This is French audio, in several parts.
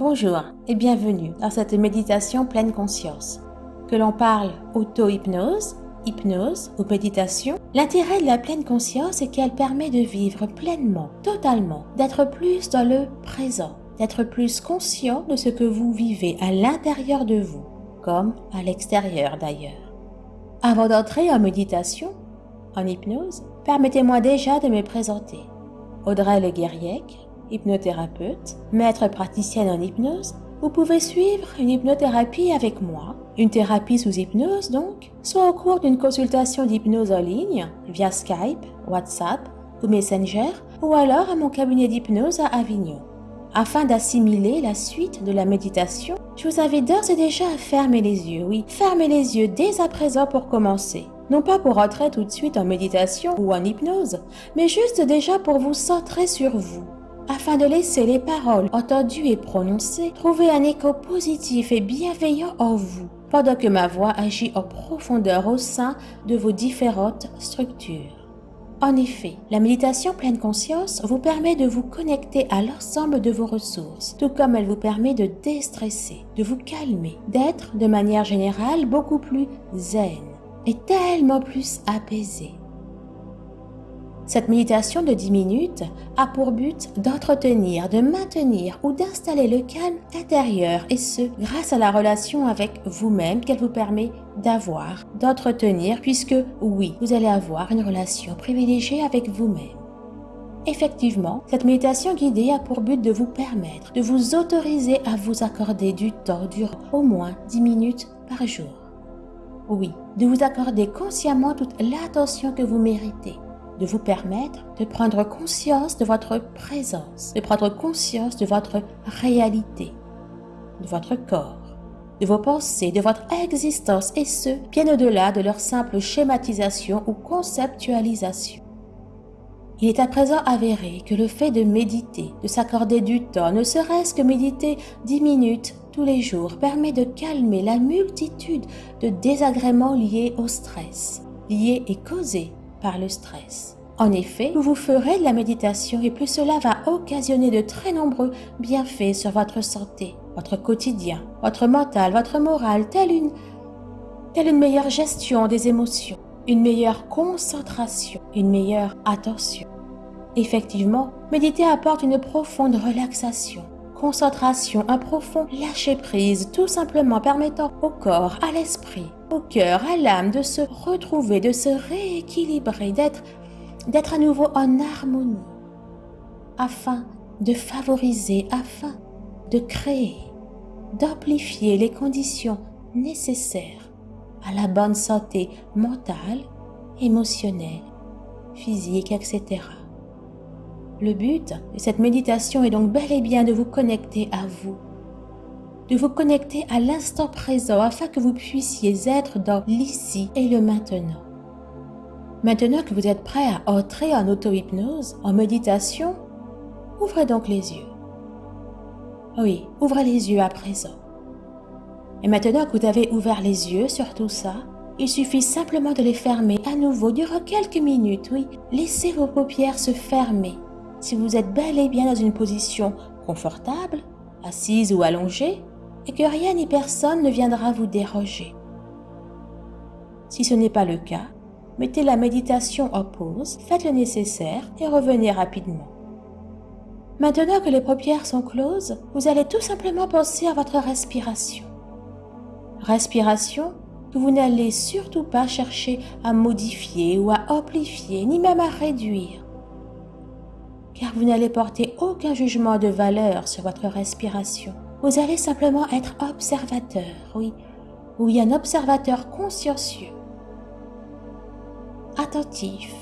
Bonjour et bienvenue dans cette méditation pleine conscience. Que l'on parle auto-hypnose, hypnose ou méditation, l'intérêt de la pleine conscience est qu'elle permet de vivre pleinement, totalement, d'être plus dans le présent, d'être plus conscient de ce que vous vivez à l'intérieur de vous, comme à l'extérieur d'ailleurs. Avant d'entrer en méditation, en hypnose, permettez-moi déjà de me présenter. Audrey Le Guerriec, hypnothérapeute, maître praticienne en hypnose, vous pouvez suivre une hypnothérapie avec moi, une thérapie sous hypnose donc, soit au cours d'une consultation d'hypnose en ligne via Skype, WhatsApp ou Messenger, ou alors à mon cabinet d'hypnose à Avignon. Afin d'assimiler la suite de la méditation, je vous invite d'ores et déjà à fermer les yeux, oui, fermez les yeux dès à présent pour commencer. Non pas pour entrer tout de suite en méditation ou en hypnose, mais juste déjà pour vous centrer sur vous, afin de laisser les paroles entendues et prononcées trouver un écho positif et bienveillant en vous, pendant que ma voix agit en profondeur au sein de vos différentes structures. En effet, la méditation pleine conscience vous permet de vous connecter à l'ensemble de vos ressources, tout comme elle vous permet de déstresser, de vous calmer, d'être de manière générale beaucoup plus zen et tellement plus apaisé. Cette méditation de 10 minutes a pour but d'entretenir, de maintenir ou d'installer le calme intérieur et ce, grâce à la relation avec vous-même qu'elle vous permet d'avoir, d'entretenir puisque oui, vous allez avoir une relation privilégiée avec vous-même. Effectivement, cette méditation guidée a pour but de vous permettre, de vous autoriser à vous accorder du temps durant au moins 10 minutes par jour. Oui, de vous accorder consciemment toute l'attention que vous méritez de vous permettre de prendre conscience de votre présence, de prendre conscience de votre réalité, de votre corps, de vos pensées, de votre existence, et ce, bien au-delà de leur simple schématisation ou conceptualisation. Il est à présent avéré que le fait de méditer, de s'accorder du temps, ne serait-ce que méditer dix minutes tous les jours, permet de calmer la multitude de désagréments liés au stress, liés et causés par le stress. En effet, plus vous ferez de la méditation et plus cela va occasionner de très nombreux bienfaits sur votre santé, votre quotidien, votre mental, votre morale, telle une, telle une meilleure gestion des émotions, une meilleure concentration, une meilleure attention. Effectivement, méditer apporte une profonde relaxation, concentration, un profond lâcher-prise, tout simplement permettant au corps, à l'esprit, au cœur, à l'âme de se retrouver, de se rééquilibrer, d'être d'être à nouveau en harmonie, afin de favoriser, afin de créer, d'amplifier les conditions nécessaires à la bonne santé mentale, émotionnelle, physique, etc. Le but de cette méditation est donc bel et bien de vous connecter à vous, de vous connecter à l'instant présent afin que vous puissiez être dans l'ici et le maintenant. Maintenant que vous êtes prêt à entrer en auto-hypnose, en méditation, ouvrez donc les yeux. Oui, ouvrez les yeux à présent. Et maintenant que vous avez ouvert les yeux sur tout ça, il suffit simplement de les fermer à nouveau durant quelques minutes, oui. Laissez vos paupières se fermer. Si vous êtes bel et bien dans une position confortable, assise ou allongée, et que rien ni personne ne viendra vous déroger. Si ce n'est pas le cas, mettez la méditation en pause, faites le nécessaire et revenez rapidement. Maintenant que les paupières sont closes, vous allez tout simplement penser à votre respiration. Respiration que vous n'allez surtout pas chercher à modifier ou à amplifier, ni même à réduire. Car vous n'allez porter aucun jugement de valeur sur votre respiration. Vous allez simplement être observateur, oui, oui, un observateur consciencieux attentif.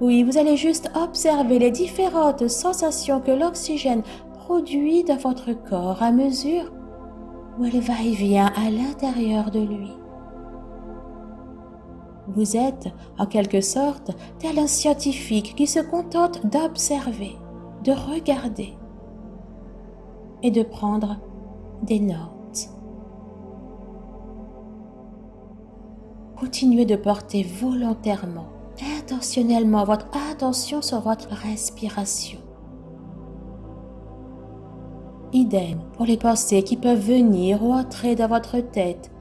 Oui, vous allez juste observer les différentes sensations que l'oxygène produit dans votre corps à mesure où elle va et vient à l'intérieur de lui. Vous êtes, en quelque sorte, tel un scientifique qui se contente d'observer, de regarder et de prendre des notes. continuez de porter volontairement, intentionnellement votre attention sur votre respiration. Idem pour les pensées qui peuvent venir ou entrer dans votre tête,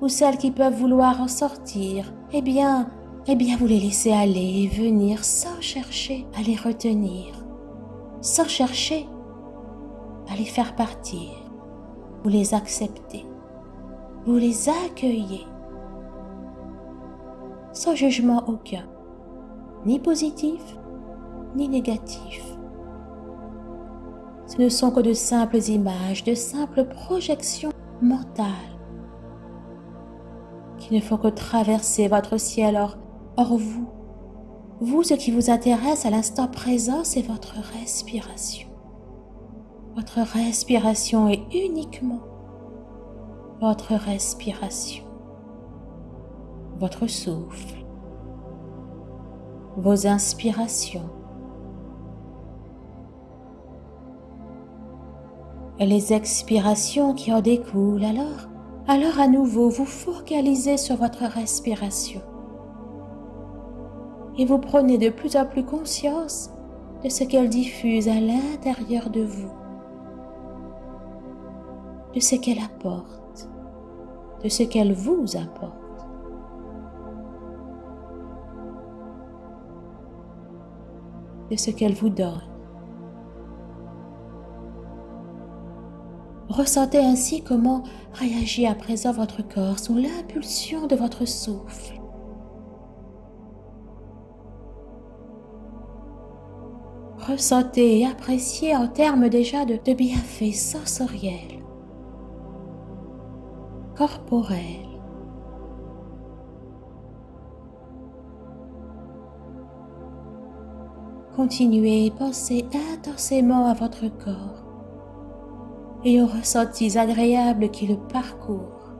ou celles qui peuvent vouloir en sortir. Eh bien, eh bien, vous les laissez aller et venir sans chercher à les retenir, sans chercher à les faire partir. Vous les acceptez, vous les accueillez, sans jugement aucun, ni positif, ni négatif. Ce ne sont que de simples images, de simples projections mentales qui ne font que traverser votre ciel. Or, or vous, vous, ce qui vous intéresse à l'instant présent, c'est votre respiration. Votre respiration est uniquement votre respiration, votre souffle, vos inspirations, et les expirations qui en découlent alors, alors à nouveau vous focalisez sur votre respiration. Et vous prenez de plus en plus conscience de ce qu'elle diffuse à l'intérieur de vous, de ce qu'elle apporte, de ce qu'elle vous apporte. de ce qu'elle vous donne. Ressentez ainsi comment réagit à présent votre corps sous l'impulsion de votre souffle. Ressentez et appréciez en termes déjà de, de bienfaits sensoriels, corporels, Continuez, pensez intensément à votre corps et aux ressentis agréables qui le parcourent.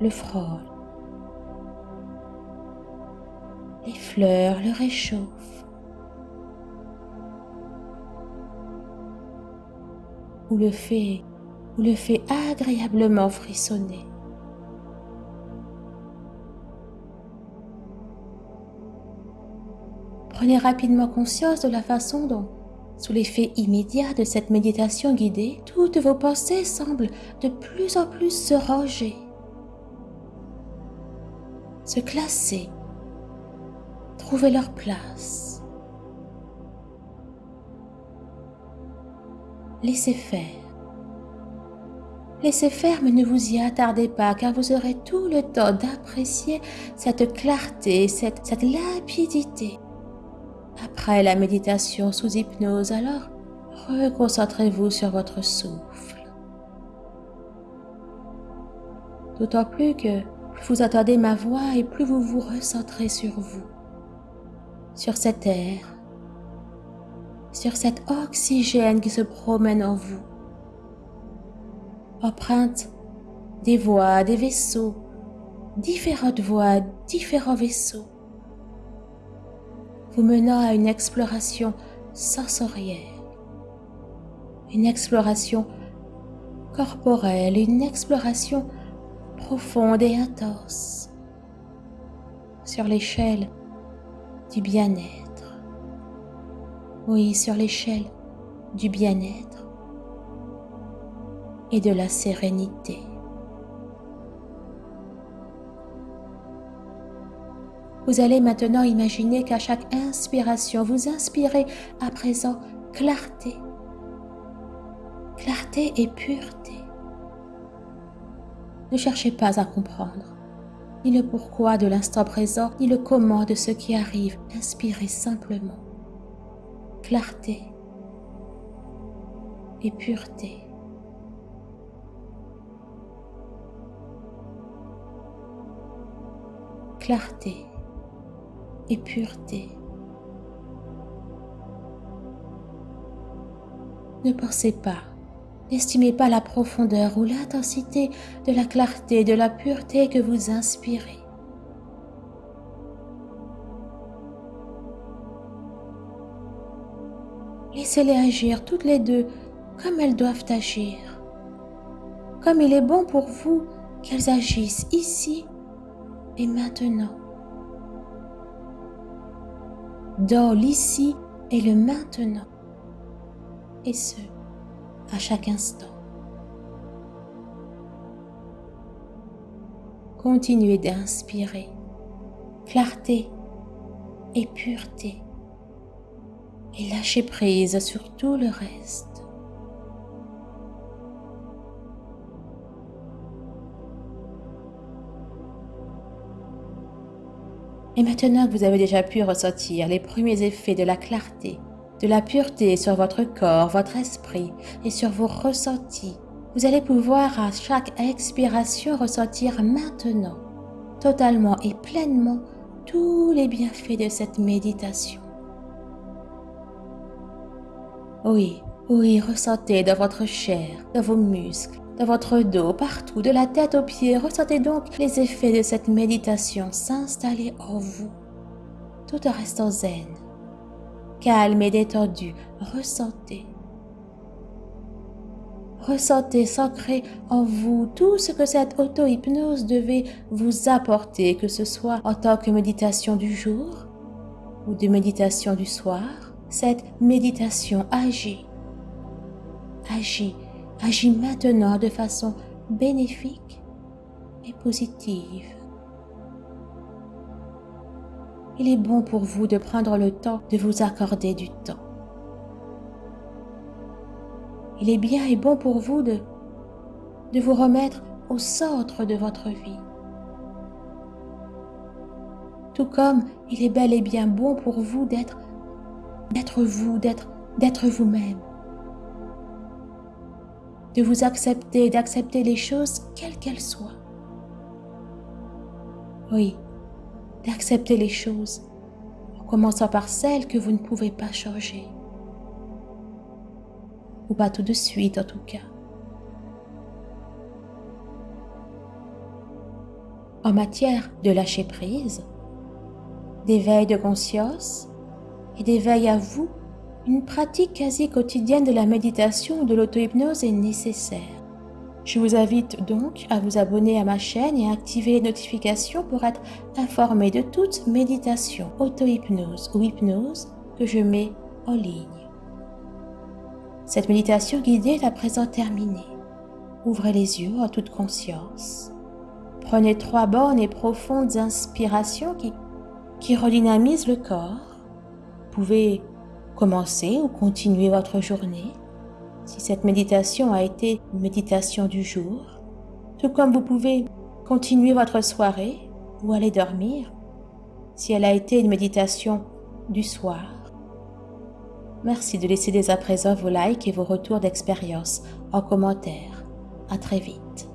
Le frôle. Les fleurs le réchauffent. Ou le fait, ou le fait agréablement frissonner. Prenez rapidement conscience de la façon dont sous l'effet immédiat de cette méditation guidée, toutes vos pensées semblent de plus en plus se ranger, se classer, trouver leur place. Laissez faire. Laissez faire, ne vous y attardez pas, car vous aurez tout le temps d'apprécier cette clarté, cette, cette limpidité après la méditation sous hypnose, alors reconcentrez-vous sur votre souffle. D'autant plus que plus vous attendez ma voix et plus vous vous recentrez sur vous, sur cet air, sur cet oxygène qui se promène en vous, empreinte des voix, des vaisseaux, différentes voix, différents vaisseaux vous menant à une exploration sensorielle, une exploration corporelle, une exploration profonde et intense sur l'échelle du bien-être. Oui, sur l'échelle du bien-être et de la sérénité. Vous allez maintenant imaginer qu'à chaque inspiration, vous inspirez à présent clarté, clarté et pureté. Ne cherchez pas à comprendre ni le pourquoi de l'instant présent, ni le comment de ce qui arrive. Inspirez simplement clarté et pureté. Clarté et pureté. Ne pensez pas, n'estimez pas la profondeur ou l'intensité de la clarté, de la pureté que vous inspirez. Laissez-les agir toutes les deux comme elles doivent agir, comme il est bon pour vous qu'elles agissent ici et maintenant dans l'ici et le maintenant. et ce, à chaque instant. Continuez d'inspirer clarté et pureté et lâchez prise sur tout le reste. Et maintenant que vous avez déjà pu ressentir les premiers effets de la clarté, de la pureté sur votre corps, votre esprit et sur vos ressentis, vous allez pouvoir à chaque expiration ressentir maintenant, totalement et pleinement, tous les bienfaits de cette méditation. Oui, oui, ressentez dans votre chair, dans vos muscles, dans votre dos, partout, de la tête aux pieds. Ressentez donc les effets de cette méditation s'installer en vous, tout en restant zen. Calme et détendu, ressentez. Ressentez s'ancrer en vous tout ce que cette auto-hypnose devait vous apporter, que ce soit en tant que méditation du jour ou de méditation du soir. Cette méditation agit, agit agis maintenant de façon bénéfique et positive. Il est bon pour vous de prendre le temps de vous accorder du temps. Il est bien et bon pour vous de, vous remettre au centre de votre vie. Tout comme il est bel et bien bon pour vous d'être vous, d'être vous-même de vous accepter, d'accepter les choses quelles qu'elles soient. Oui, d'accepter les choses, en commençant par celles que vous ne pouvez pas changer. Ou pas tout de suite en tout cas. En matière de lâcher prise, d'éveil de conscience et d'éveil à vous une pratique quasi quotidienne de la méditation ou de l'auto-hypnose est nécessaire. Je vous invite donc à vous abonner à ma chaîne et à activer les notifications pour être informé de toute méditation, auto-hypnose ou hypnose que je mets en ligne. Cette méditation guidée est à présent terminée. Ouvrez les yeux en toute conscience. Prenez trois bonnes et profondes inspirations qui, qui redynamisent le corps. Vous pouvez commencer ou continuer votre journée. Si cette méditation a été une méditation du jour, tout comme vous pouvez continuer votre soirée ou aller dormir si elle a été une méditation du soir. Merci de laisser dès à présent vos likes et vos retours d'expérience en commentaire. À très vite.